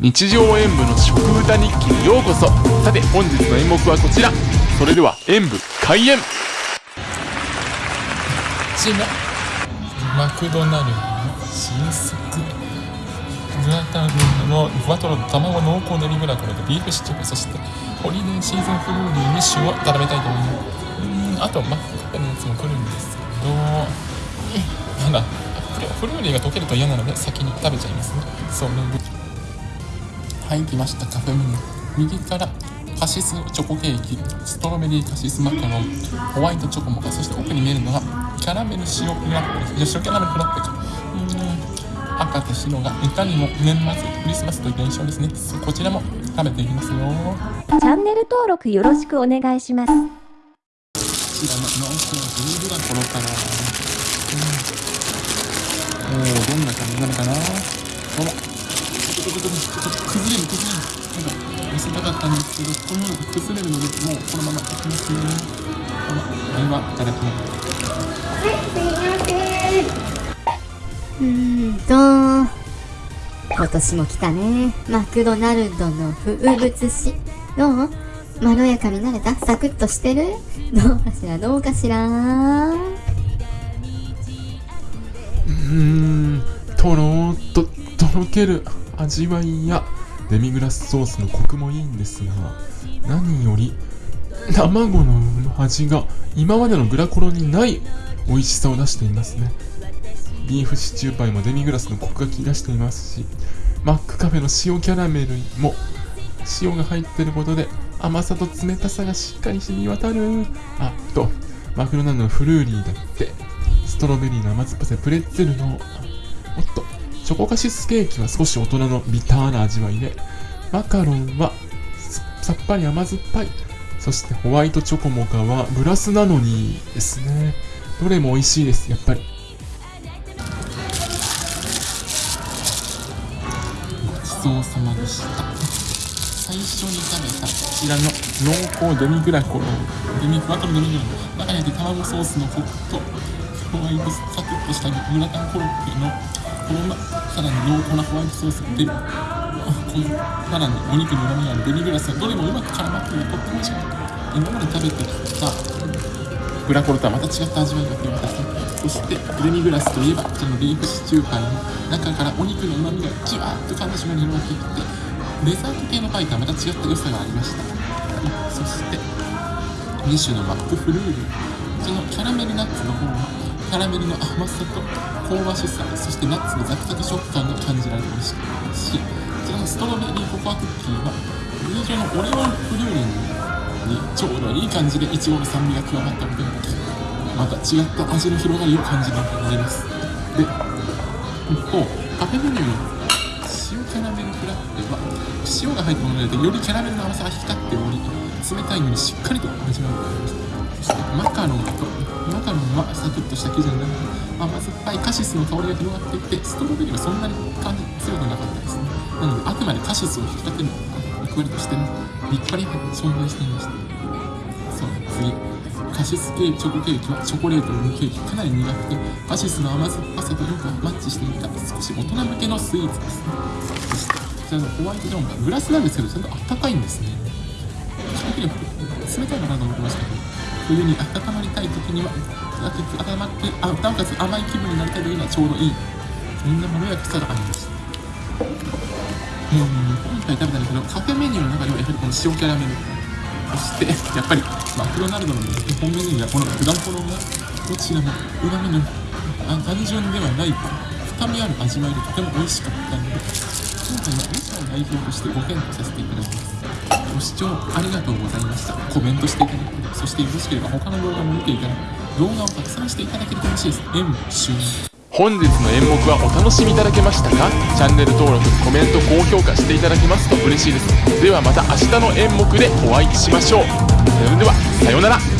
日常演舞の食歌日記にようこそ。さて本日の演目はこちら。それでは演舞開演。ちらマクドナルドの新作グラタンのふわとろの卵濃厚デミグラコロとビーフシチューそしてホリデーシーズンフルーリーに塩を絡めたいと思います。うんあとマックカのやつも来るんですけどまだフルーリーが溶けると嫌なので先に食べちゃいますね。そうはい来ました。カフェメニュー。右からカシスチョコケーキ。ストロベリーカシスマカロン。ホワイトチョコモカ。そして奥に見えるのがキャラメル塩フラッペです。塩キャラメルフラッペかうん。赤と白がいかにも年末クリスマスという現象ですね。こちらも食べていきますよ。チャンネル登録よろしくお願いします。こちらの濃厚ビールがコロからうん。おーどんな感じなのかな。ほらちょっとちょっとちょっと崩れる崩れるなんか見せたかったんですけどこのように崩れるのでもうこのままいきますねこのではいただきますうーん。と今年も来たねマクドナルドの風物詩どうまろやかになれたサクッとしてるどうかしらどうかしらうーん。とろーっと。とける味わいやデミグラスソースのコクもいいんですが何より卵の味が今までのグラコロにない美味しさを出していますね。ビーフシチューパイもデミグラスのコクが効き出していますしマックカフェの塩キャラメルも塩が入ってることで甘さと冷たさがしっかり染み渡る。あとマクドナルドのフルーリーだってストロベリーの甘酸っぱさプレッツェルのおっと。チョコカシスケーキは少し大人のビターな味わいでマカロンはさっぱり甘酸っぱい。そしてホワイトチョコモカはグラスなのにですね。どれも美味しいですやっぱり。ごちそうさまでした。最初に食べたこちらの濃厚デミグラコロデミふわとろデミグラコロ中に入って卵ソースのコクとホワイトサクッとしたグラタンコロッケのこのさらに濃厚なホワイトソースが出る。このさらにお肉に旨味がある。デミグラスがどれもうまく絡まっているとっても美味しかった今まで食べてきたグラコロとはまた違った味わいが広がった。そしてデミグラスといえばこのビーフシチューパイの中からお肉の旨味がじわーっと感じしまに広がっていってデザート系のパイとはまた違った良さがありました。そして2種のマックフルーリーそのキャラメルナッツの方はキャラメルの甘さと香ばしさそしてナッツのザクザク食感が感じられて美味した。しこちらのストロベリーココアクッキーは通常のオレオンフルーリーにちょうどいい感じでイチゴの酸味が加わったことがまた違った味の広がりを感じられます。で一方カフェメニューの塩キャラメルフラッペは塩が入ったものでよりキャラメルの甘さが引き立っており冷たいのにしっかりと味わうことができましマカロンとマカロンはサクッとした生地になる甘酸っぱいカシスの香りが広がっていてストロベリーはそんなに感じ強くなかったですね。なのであくまでカシスを引き立てる役割としてね立派に存在していましたそう次カシスケーキチョコケーキはチョコレートのケーキかなり苦くてカシスの甘酸っぱさとよくマッチしていた少し大人向けのスイーツですね。そしてこちらのホワイトジョンがグラスなんですけどちゃんとあったかいんですね正直冷たいのかなと思ってましたけど冬に温まりたい時には温まってあなおかつ甘い気分になりたい時にはちょうどいい。そんなまろやかさがありましたうん今回食べたんですけどカフェメニューの中ではやはりこの塩キャラメル。そしてやっぱりマクドナルドの基本メニューがこのグラコロがどちらもうまみの単純ではない深みある味わいでとても美味しかったので今回はロシアを代表としてご検討させていただきます。ご視聴ありがとうございました。コメントしていただければそしてよろしければ他の動画も見ていただき動画を拡散していただけると嬉しいです。演舞終了本日の演目はお楽しみいただけましたか？チャンネル登録コメント高評価していただけますと嬉しいです。ではまた明日の演目でお会いしましょう。それではさようなら。